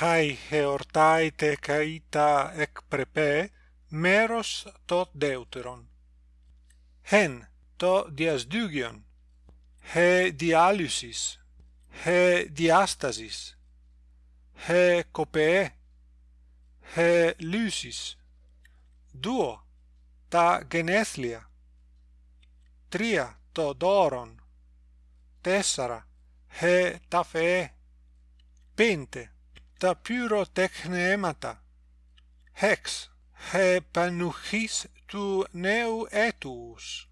χαί εορτάιτε καίτα εκ πρεπέ, μέρος το δεύτερον. Χεν το διασδύγιον, χε διάλυσις, χε διάστασις, χε κοπεέ, χε λύσεις. Δύο, τα γενέθλια. Τρία, το δώρον. Τέσσερα, χε τα φεέ. Πέντε τα πυροτεχνεύματα, έχεις του νέου έτους.